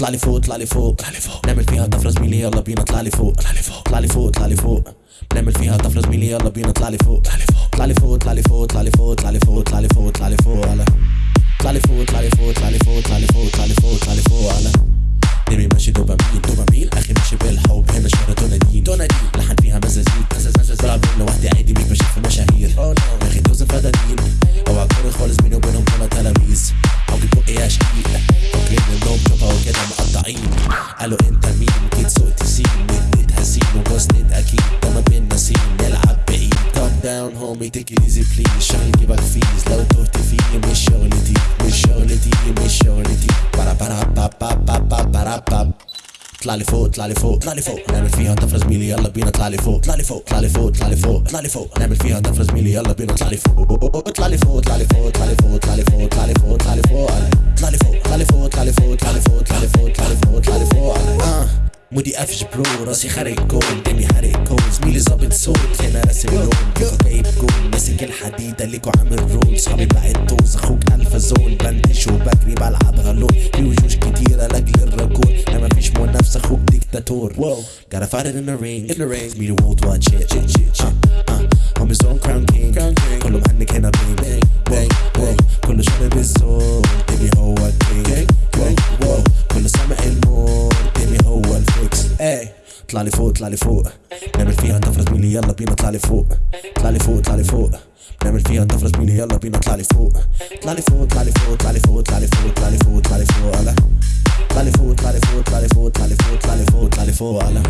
اطلع لي فوق اطلع لي فوق اطلع لي فوق نعمل فيها طفره زميلي يلا بينا اطلع لي فوق اطلع لي فوق اطلع لي فوق اطلع لي فوق نعمل فيها طفره زميلي يلا بينا اطلع لي فوق اطلع لي فوق اطلع لي فوق اطلع لي فوق اطلع لي فوق اطلع لي فوق اطلع لي فوق اطلع لي فوق اطلع لي فوق اطلع لي فوق انت مين جيت سوقت سين نديت هسين وجوزنت أكيد ده ما بينا نلعب بعيد down homie take it easy please شغل جيبك فيز لو تهت فيه مش شغلتي مش شغلتي مش شغلتي برا برا با با با با برا با اطلع لي فوق اطلع لي فوق اطلع لي فوق نعمل فيها طفره زميلي يلا بينا اطلع لي فوق اطلع لي فوق اطلع لي فوق اطلع لي فوق اطلع لي فوق نعمل فيها طفره زميلي يلا بينا اطلع لي فوق اطلع لي فوق اطلع لي فوق مودي قفش برو راسي خارج جول دمي حارق كول زميلي ظابط صوت هنا راسم لون كيفو جايب جول ماسك الحديدة ليكو عامل رول صحابي بعد دوز أخوك الفا زون. بندش وبجري بلعب غلون في وشوش كتيرة لأجل الرجول. أنا مفيش منافسة أخوك ديكتاتور. Gotta fight it in the ring. In the ring. زميلي wide shit shit shit. Shit uh, homies on crown king. كله مهنك Tlalifo, tlalifo نعمل فيها طفرة زميلي يلا بينا طلع لفوق طلع لفوق طلع لفوق نعمل فيها طفرة زميلي يلا بينا طلع لفوق طلع لفوق طلع لفوق طلع لفوق طلع لفوق طلع لفوق طلع لفوق على طلع لفوق طلع لفوق طلع لفوق طلع لفوق طلع لفوق طلع لفوق على